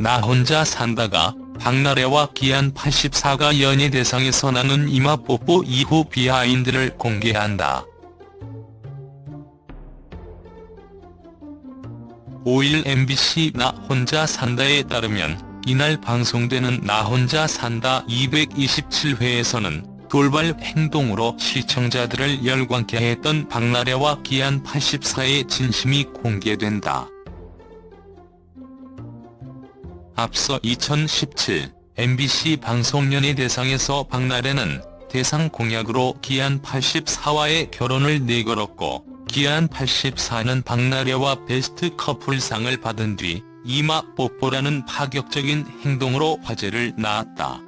나 혼자 산다가 박나래와 기안 84가 연예 대상에서 나눈 이마 뽀뽀 이후 비하인드를 공개한다. 5일 MBC 나 혼자 산다에 따르면 이날 방송되는 나 혼자 산다 227회에서는 돌발 행동으로 시청자들을 열광케 했던 박나래와 기안 84의 진심이 공개된다. 앞서 2017 MBC 방송연예 대상에서 박나래는 대상 공약으로 기안 84와의 결혼을 내걸었고 기안 84는 박나래와 베스트 커플상을 받은 뒤 이마 뽀뽀라는 파격적인 행동으로 화제를 낳았다.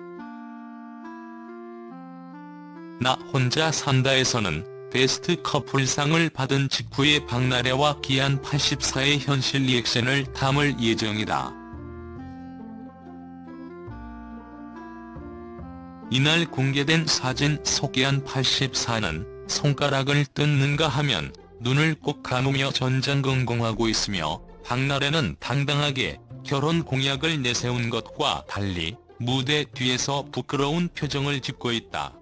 나 혼자 산다에서는 베스트 커플상을 받은 직후에 박나래와 기안 84의 현실 리액션을 담을 예정이다. 이날 공개된 사진 소개한 84는 손가락을 뜯는가 하면 눈을 꼭 감으며 전전긍긍하고 있으며 박나래는 당당하게 결혼 공약을 내세운 것과 달리 무대 뒤에서 부끄러운 표정을 짓고 있다.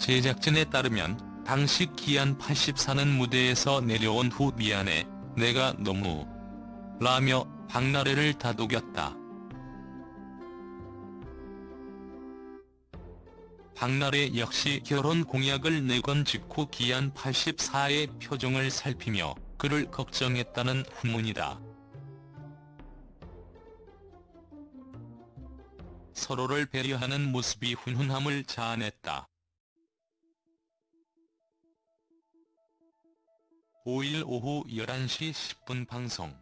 제작진에 따르면 당시 기안 84는 무대에서 내려온 후 미안해 내가 너무 라며 박나래를 다독였다. 박나래 역시 결혼 공약을 내건 직후 기안 84의 표정을 살피며 그를 걱정했다는 후문이다. 서로를 배려하는 모습이 훈훈함을 자아냈다. 5일 오후 11시 10분 방송